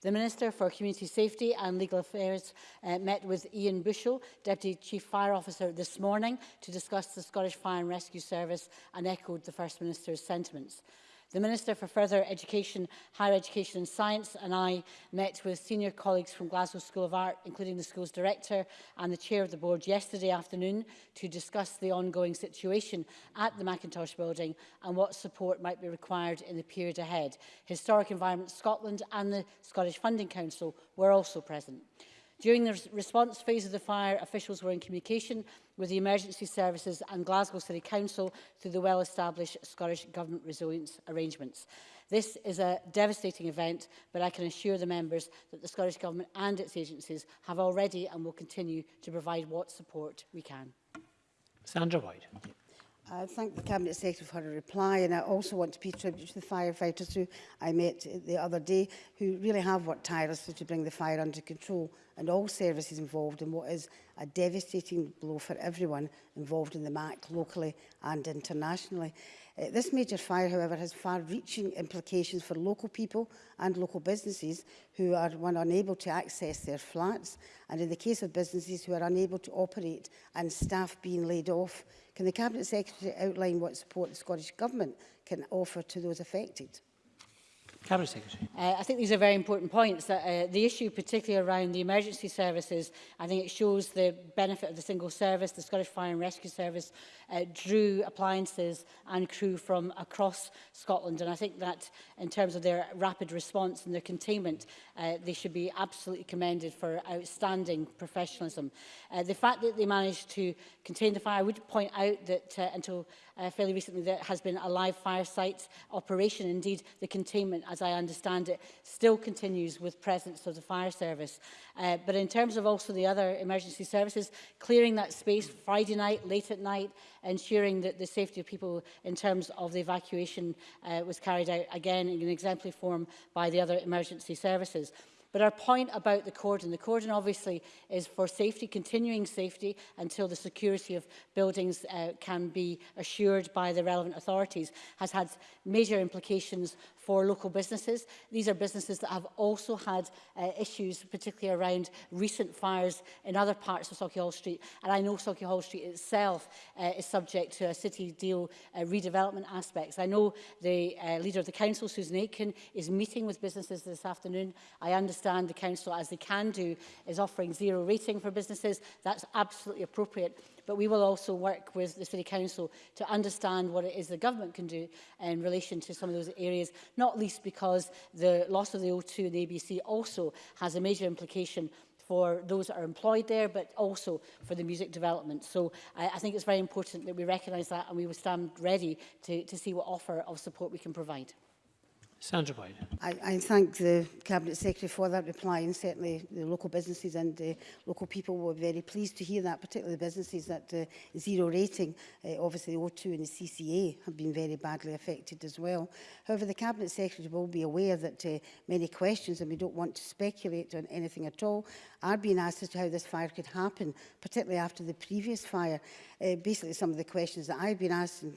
The Minister for Community Safety and Legal Affairs uh, met with Ian Bushell, Deputy Chief Fire Officer, this morning to discuss the Scottish Fire and Rescue Service and echoed the First Minister's sentiments. The Minister for Further Education, Higher Education and Science and I met with senior colleagues from Glasgow School of Art, including the school's director and the chair of the board yesterday afternoon to discuss the ongoing situation at the Macintosh building and what support might be required in the period ahead. Historic Environment Scotland and the Scottish Funding Council were also present. During the response phase of the fire, officials were in communication with the emergency services and Glasgow City Council through the well-established Scottish Government resilience arrangements. This is a devastating event, but I can assure the members that the Scottish Government and its agencies have already and will continue to provide what support we can. Sandra White. I thank the Cabinet Secretary for her reply and I also want to pay tribute to the firefighters who I met the other day who really have worked tirelessly to bring the fire under control and all services involved in what is a devastating blow for everyone involved in the MAC locally and internationally. Uh, this major fire, however, has far-reaching implications for local people and local businesses who are one, unable to access their flats, and in the case of businesses who are unable to operate and staff being laid off. Can the Cabinet Secretary outline what support the Scottish Government can offer to those affected? Cabinet Secretary. Uh, I think these are very important points. That, uh, the issue particularly around the emergency services, I think it shows the benefit of the single service. The Scottish Fire and Rescue Service uh, drew appliances and crew from across Scotland. And I think that in terms of their rapid response and their containment, uh, they should be absolutely commended for outstanding professionalism. Uh, the fact that they managed to contain the fire, I would point out that uh, until uh, fairly recently there has been a live fire site operation. Indeed, the containment, as as I understand it, still continues with presence of the fire service. Uh, but in terms of also the other emergency services, clearing that space Friday night, late at night, ensuring that the safety of people in terms of the evacuation uh, was carried out again in an exemplary form by the other emergency services. But our point about the cordon, the cordon obviously is for safety, continuing safety until the security of buildings uh, can be assured by the relevant authorities, has had major implications for local businesses. These are businesses that have also had uh, issues, particularly around recent fires in other parts of Socky Hall Street. And I know Socky Hall Street itself uh, is subject to a city deal uh, redevelopment aspects. I know the uh, leader of the council, Susan Aitken, is meeting with businesses this afternoon. I understand the council, as they can do, is offering zero rating for businesses. That's absolutely appropriate. But we will also work with the City Council to understand what it is the government can do in relation to some of those areas, not least because the loss of the O2 and the ABC also has a major implication for those that are employed there, but also for the music development. So I, I think it's very important that we recognise that and we will stand ready to, to see what offer of support we can provide. Sandra Boyd. I, I thank the Cabinet Secretary for that reply and certainly the local businesses and uh, local people were very pleased to hear that, particularly the businesses that uh, zero rating, uh, obviously the O2 and the CCA have been very badly affected as well. However, the Cabinet Secretary will be aware that uh, many questions, and we don't want to speculate on anything at all, are being asked as to how this fire could happen, particularly after the previous fire. Uh, basically, some of the questions that I've been asked and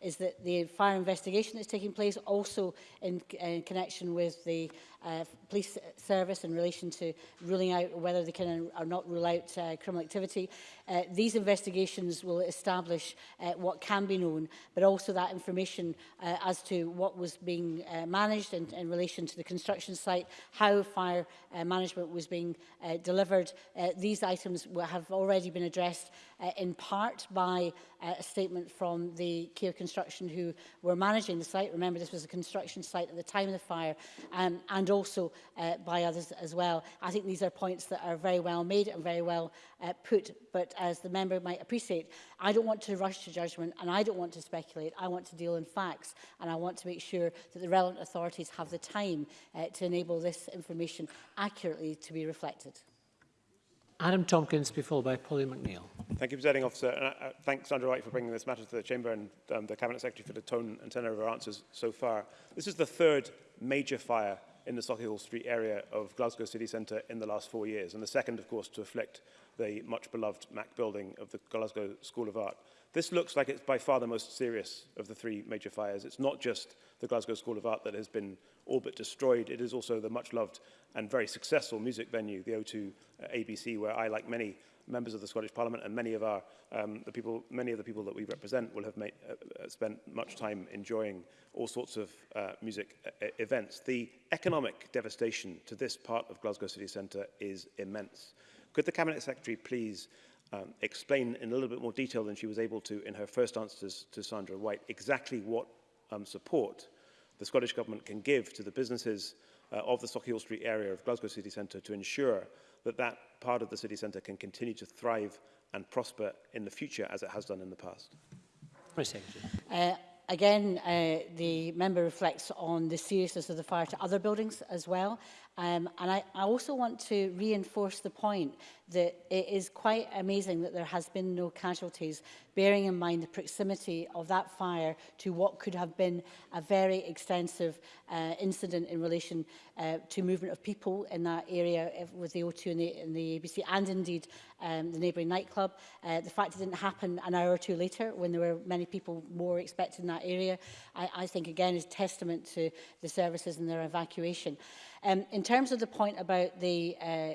is that the fire investigation that's taking place also in, in uh, connection with the uh, police service in relation to ruling out whether they can or not rule out uh, criminal activity. Uh, these investigations will establish uh, what can be known, but also that information uh, as to what was being uh, managed in, in relation to the construction site, how fire uh, management was being uh, delivered. Uh, these items have already been addressed uh, in part by uh, a statement from the Keir Construction who were managing the site. Remember, this was a construction site at the time of the fire um, and also uh, by others as well. I think these are points that are very well made and very well uh, put, but as the member might appreciate, I don't want to rush to judgment and I don't want to speculate. I want to deal in facts and I want to make sure that the relevant authorities have the time uh, to enable this information accurately to be reflected. Adam Tompkins, be followed by Polly McNeill. Thank you, Presiding Officer. And I, uh, thanks, thank Sandra White for bringing this matter to the Chamber and um, the Cabinet Secretary for the tone and tenor of our answers so far. This is the third major fire in the Sockhill Street area of Glasgow City Centre in the last four years, and the second, of course, to afflict the much-beloved Mac building of the Glasgow School of Art. This looks like it's by far the most serious of the three major fires. It's not just the Glasgow School of Art that has been all but destroyed. It is also the much-loved and very successful music venue, the O2 uh, ABC, where I, like many members of the Scottish Parliament and many of our um, the people many of the people that we represent will have made, uh, uh spent much time enjoying all sorts of uh, music uh, events the economic devastation to this part of Glasgow city centre is immense could the cabinet secretary please um, explain in a little bit more detail than she was able to in her first answers to Sandra White exactly what um, support the Scottish Government can give to the businesses uh, of the Sockhill Street area of Glasgow City Centre to ensure that that part of the city centre can continue to thrive and prosper in the future as it has done in the past. Uh, again, uh, the member reflects on the seriousness of the fire to other buildings as well. Um, and I, I also want to reinforce the point that it is quite amazing that there has been no casualties, bearing in mind the proximity of that fire to what could have been a very extensive uh, incident in relation uh, to movement of people in that area eh, with the O2 and the, and the ABC, and indeed um, the neighbouring nightclub. Uh, the fact it didn't happen an hour or two later when there were many people more expected in that area, I, I think again is testament to the services and their evacuation. Um, in terms of the point about the uh,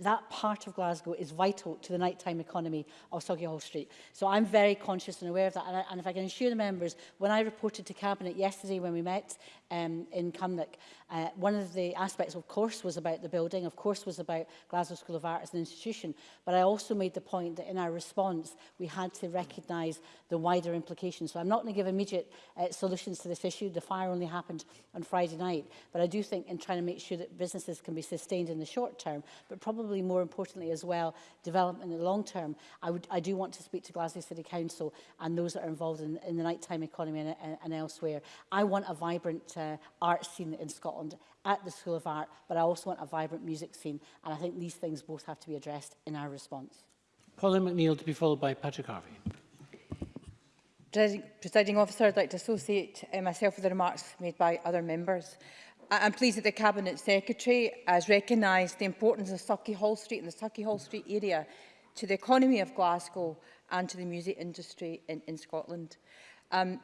that part of Glasgow is vital to the nighttime economy of Soggy Hall Street. So I'm very conscious and aware of that. And, I, and if I can assure the members, when I reported to Cabinet yesterday when we met um, in Cumnock, uh, one of the aspects, of course, was about the building, of course, was about Glasgow School of Art as an institution. But I also made the point that in our response, we had to recognise the wider implications. So I'm not going to give immediate uh, solutions to this issue. The fire only happened on Friday night. But I do think in trying to make sure that businesses can be sustained in the short term, but probably probably more importantly as well, development in the long term, I, would, I do want to speak to Glasgow City Council and those that are involved in, in the nighttime economy and, and, and elsewhere. I want a vibrant uh, art scene in Scotland at the School of Art, but I also want a vibrant music scene. And I think these things both have to be addressed in our response. Colin McNeill to be followed by Patrick Harvey. Presiding officer, I'd like to associate uh, myself with the remarks made by other members. I'm pleased that the Cabinet Secretary has recognised the importance of Sucky Hall Street and the Sucky Hall Street area to the economy of Glasgow and to the music industry in, in Scotland. Um,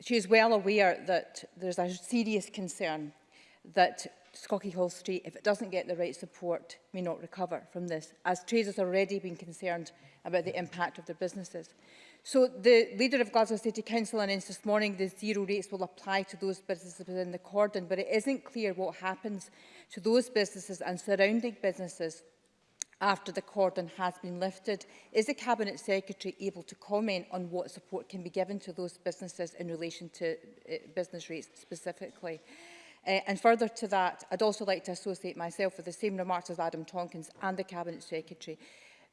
she is well aware that there's a serious concern that Sucky Hall Street, if it doesn't get the right support, may not recover from this, as traders have already been concerned about the impact of their businesses. So the leader of Glasgow City Council announced this morning the zero rates will apply to those businesses within the cordon, but it isn't clear what happens to those businesses and surrounding businesses after the cordon has been lifted. Is the Cabinet Secretary able to comment on what support can be given to those businesses in relation to eh, business rates specifically? Uh, and further to that, I'd also like to associate myself with the same remarks as Adam Tonkins and the Cabinet Secretary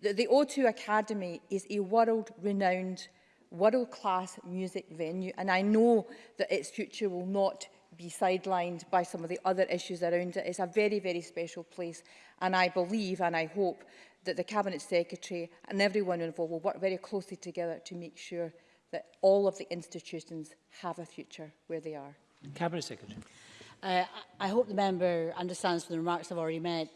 The, O2 Academy is a world-renowned, world-class music venue, and I know that its future will not be sidelined by some of the other issues around it. It's a very, very special place, and I believe and I hope that the Cabinet Secretary and everyone involved will work very closely together to make sure that all of the institutions have a future where they are. Cabinet Secretary. Uh, I hope the member understands from the remarks I've already made,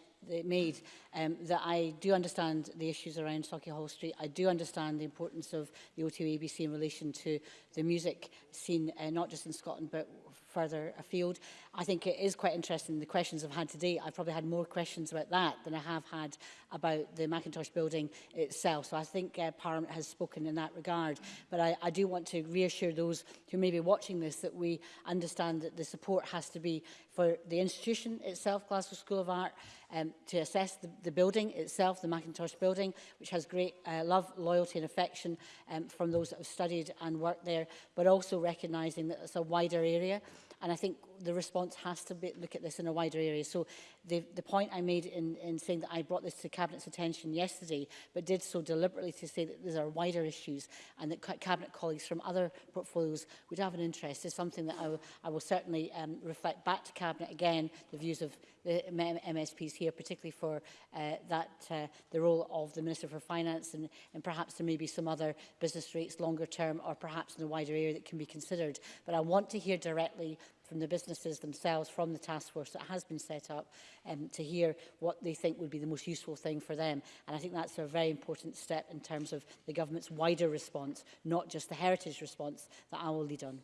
made, um, that I do understand the issues around Stocky Hall Street. I do understand the importance of the O2 ABC in relation to the music scene, uh, not just in Scotland, but further afield. I think it is quite interesting, the questions I've had today, I've probably had more questions about that than I have had about the Macintosh building itself. So I think uh, Parliament has spoken in that regard. But I, I do want to reassure those who may be watching this that we understand that the support has to be for the institution itself, Glasgow School of Art, um, to assess the, the building itself, the Macintosh building, which has great uh, love, loyalty and affection um, from those that have studied and worked there, but also recognising that it's a wider area And I think the response has to be, look at this in a wider area. So the, the point I made in, in saying that I brought this to Cabinet's attention yesterday, but did so deliberately to say that these are wider issues and that Cabinet colleagues from other portfolios would have an interest is something that I, I will certainly um, reflect back to Cabinet again, the views of the MSPs here, particularly for uh, that uh, the role of the Minister for Finance and, and perhaps there may be some other business rates longer term or perhaps in the wider area that can be considered. But I want to hear directly from the businesses themselves, from the task force that has been set up um, to hear what they think would be the most useful thing for them. And I think that's a very important step in terms of the government's wider response, not just the heritage response that I will lead on.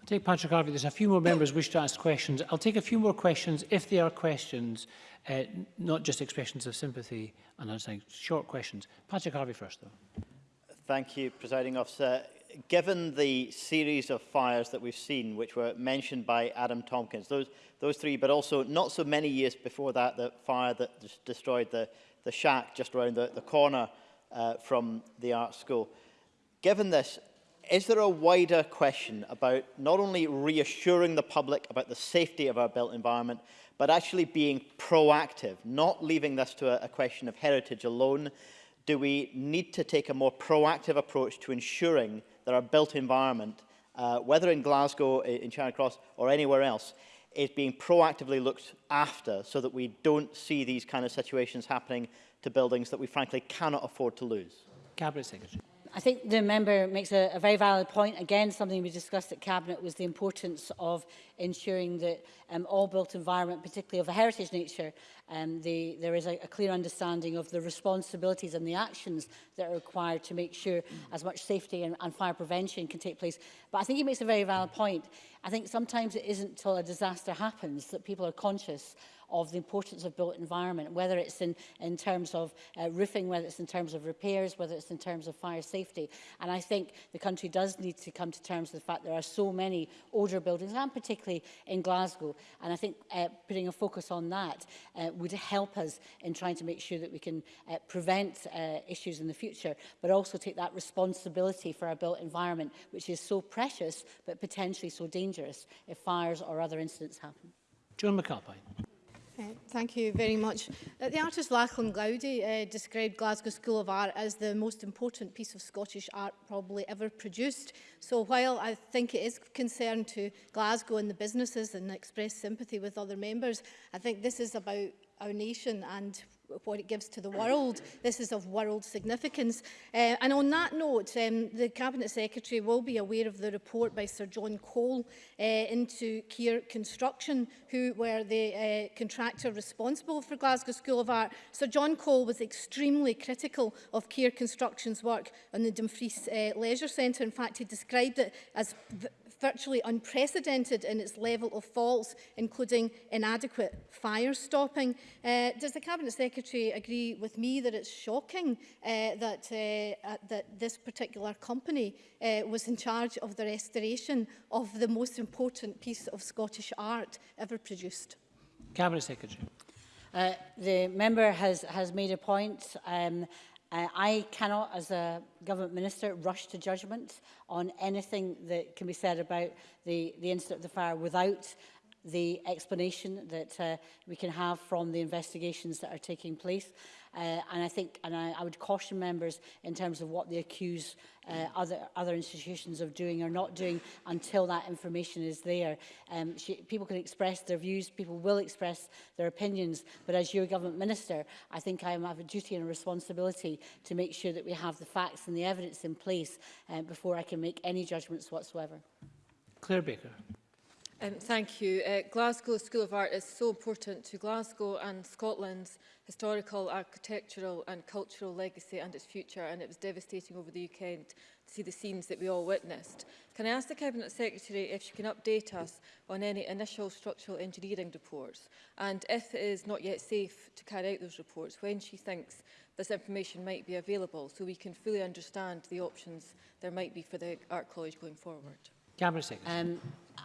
I'll take Patrick Harvey. There's a few more members wish to ask questions. I'll take a few more questions if they are questions, uh, not just expressions of sympathy and understanding. Short questions. Patrick Harvey first, though. Thank you, Presiding Officer. Given the series of fires that we've seen, which were mentioned by Adam Tompkins, those, those three, but also not so many years before that, the fire that destroyed the, the shack just around the, the corner uh, from the art school. Given this, is there a wider question about not only reassuring the public about the safety of our built environment, but actually being proactive, not leaving this to a, a question of heritage alone? Do we need to take a more proactive approach to ensuring that our built environment, uh, whether in Glasgow, in Charing Cross or anywhere else, is being proactively looked after so that we don't see these kind of situations happening to buildings that we frankly cannot afford to lose? Cabinet Secretary. I think the member makes a, a very valid point. Again, something we discussed at Cabinet was the importance of ensuring that um, all built environment, particularly of a heritage nature, um, the, there is a, a clear understanding of the responsibilities and the actions that are required to make sure mm. as much safety and, and fire prevention can take place. But I think he makes a very valid point. I think sometimes it isn't till a disaster happens that people are conscious of the importance of built environment, whether it's in, in terms of uh, roofing, whether it's in terms of repairs, whether it's in terms of fire safety. And I think the country does need to come to terms with the fact there are so many older buildings, and particularly in Glasgow. And I think uh, putting a focus on that uh, would help us in trying to make sure that we can uh, prevent uh, issues in the future, but also take that responsibility for our built environment, which is so precious, but potentially so dangerous if fires or other incidents happen. John McAlpine. Uh, thank you very much. Uh, the artist Lachlan Glowdy uh, described Glasgow School of Art as the most important piece of Scottish art probably ever produced. So while I think it is concerned to Glasgow and the businesses and express sympathy with other members, I think this is about our nation and what it gives to the world. This is of world significance. Uh, and on that note, um, the Cabinet Secretary will be aware of the report by Sir John Cole uh, into Keir Construction, who were the uh, contractor responsible for Glasgow School of Art. Sir John Cole was extremely critical of Keir Construction's work on the Dumfries uh, Leisure Centre. In fact, he described it as virtually unprecedented in its level of faults, including inadequate fire stopping. Uh, does the Cabinet Secretary agree with me that it's shocking uh, that, uh, uh, that this particular company uh, was in charge of the restoration of the most important piece of Scottish art ever produced? Cabinet Secretary. Uh, the member has, has made a point. Um, Uh, I cannot, as a government minister, rush to judgment on anything that can be said about the, the incident of the fire without the explanation that uh, we can have from the investigations that are taking place. Uh, and I think, and I, I would caution members in terms of what they accuse uh, other, other institutions of doing or not doing until that information is there. Um, she, people can express their views, people will express their opinions, but as your government minister, I think I have a duty and a responsibility to make sure that we have the facts and the evidence in place uh, before I can make any judgments whatsoever. Claire Baker. Um, thank you. Uh, Glasgow School of Art is so important to Glasgow and Scotland's historical, architectural and cultural legacy and its future and it was devastating over the UK to see the scenes that we all witnessed. Can I ask the Cabinet Secretary if she can update us on any initial structural engineering reports and if it is not yet safe to carry out those reports, when she thinks this information might be available so we can fully understand the options there might be for the Art College going forward? Cabinet Secretary. Um,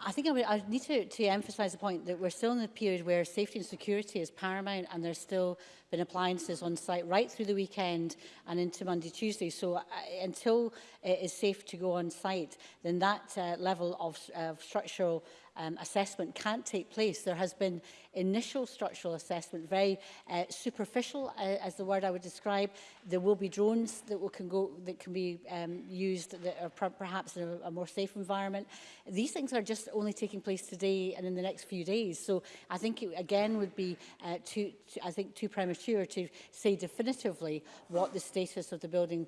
I think I, would, I need to, to emphasize the point that we're still in a period where safety and security is paramount and there's still been appliances on site right through the weekend and into Monday, Tuesday. So uh, until it is safe to go on site, then that uh, level of, uh, of structural um, assessment can't take place. There has been initial structural assessment, very uh, superficial uh, as the word I would describe. There will be drones that will, can, go, that can be um, used that are per perhaps in a, a more safe environment. These things are just only taking place today and in the next few days. So I think it again would be uh, too, too, I think too premature to say definitively what the status of the building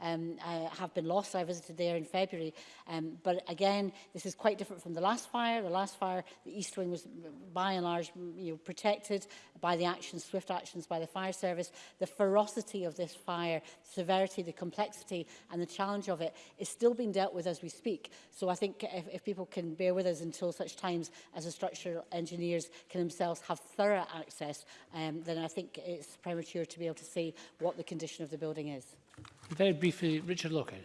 um, uh, have been lost. I visited there in February. Um, but again, this is quite different from the last fire. The last fire, the East Wing was by and large you know, protected by the actions, swift actions by the fire service. The ferocity severity of this fire, the severity, the complexity and the challenge of it is still being dealt with as we speak. So I think if, if people can bear with us until such times as the structural engineers can themselves have thorough access, um, then I think it's premature to be able to say what the condition of the building is. Very briefly, Richard Lockhead.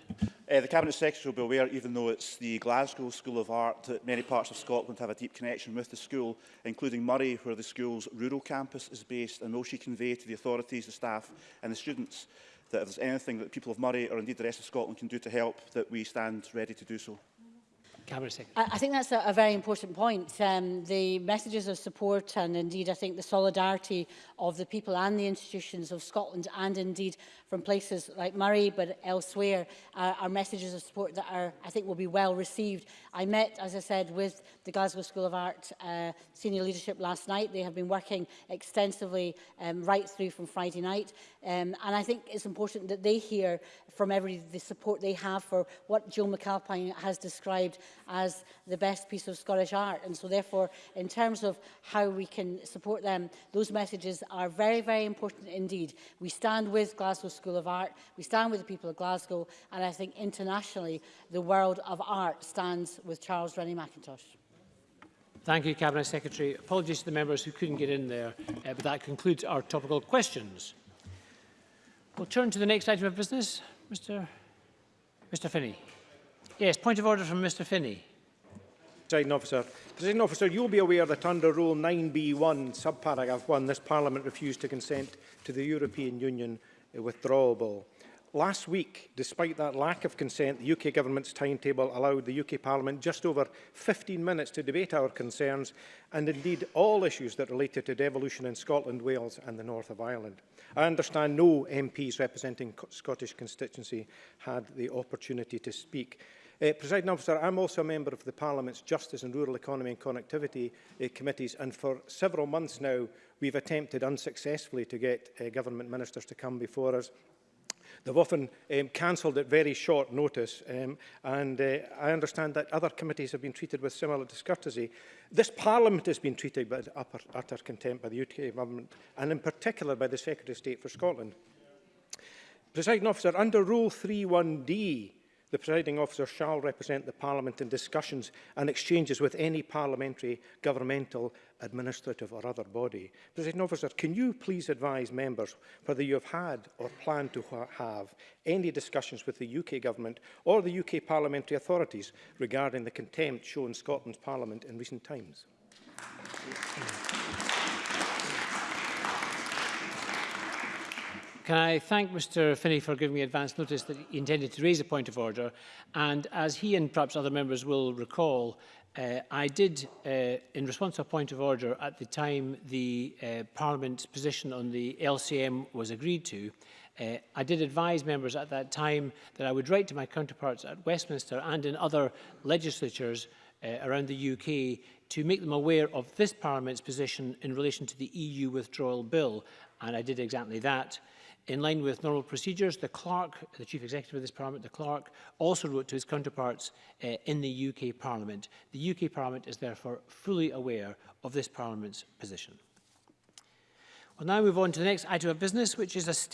Uh, the Cabinet Secretary will be aware, even though it's the Glasgow School of Art, that many parts of Scotland have a deep connection with the school, including Murray, where the school's rural campus is based, and will she convey to the authorities, the staff and the students that if there's anything that the people of Murray or indeed the rest of Scotland can do to help, that we stand ready to do so. I, I think that's a, a very important point. Um, the messages of support and indeed I think the solidarity of the people and the institutions of Scotland and indeed from places like Murray but elsewhere uh, are messages of support that are I think will be well received. I met as I said with the Glasgow School of Art uh, senior leadership last night. They have been working extensively um, right through from Friday night um, and I think it's important that they hear from every the support they have for what Jill McAlpine has described as the best piece of Scottish art. And so therefore, in terms of how we can support them, those messages are very, very important indeed. We stand with Glasgow School of Art, we stand with the people of Glasgow, and I think internationally, the world of art stands with Charles Rennie McIntosh. Thank you, Cabinet Secretary. Apologies to the members who couldn't get in there, uh, but that concludes our topical questions. We'll turn to the next item of business, Mr. Mr. Finney. Yes, point of order from Mr Finney. Presiding officer, President officer, you'll be aware that under Rule 9b1, subparagraph 1, this Parliament refused to consent to the European Union uh, withdrawal bill. Last week, despite that lack of consent, the UK Government's timetable allowed the UK Parliament just over 15 minutes to debate our concerns and indeed all issues that related to devolution in Scotland, Wales and the north of Ireland. I understand no MPs representing Scottish constituency had the opportunity to speak. Uh, President Officer, I'm also a member of the Parliament's Justice and Rural Economy and Connectivity uh, Committees, and for several months now, we've attempted unsuccessfully to get uh, government ministers to come before us. They've often um, cancelled at very short notice, um, and uh, I understand that other committees have been treated with similar discourtesy. This Parliament has been treated with upper, utter contempt by the UK government, and in particular by the Secretary of State for Scotland. Presiding officer, under Rule 31D, The presiding officer shall represent the Parliament in discussions and exchanges with any parliamentary, governmental, administrative or other body. Presiding officer, can you please advise members whether you have had or plan to ha have any discussions with the UK government or the UK parliamentary authorities regarding the contempt shown Scotland's Parliament in recent times? Thank you. Can I thank Mr Finney for giving me advance notice that he intended to raise a point of order and as he and perhaps other members will recall uh, I did uh, in response to a point of order at the time the uh, Parliament's position on the LCM was agreed to Uh, I did advise members at that time that I would write to my counterparts at Westminster and in other legislatures uh, around the UK to make them aware of this Parliament's position in relation to the EU withdrawal bill. And I did exactly that. In line with normal procedures, the clerk, the chief executive of this parliament, the clerk, also wrote to his counterparts uh, in the UK parliament. The UK parliament is therefore fully aware of this parliament's position. We'll now move on to the next item of business, which is a state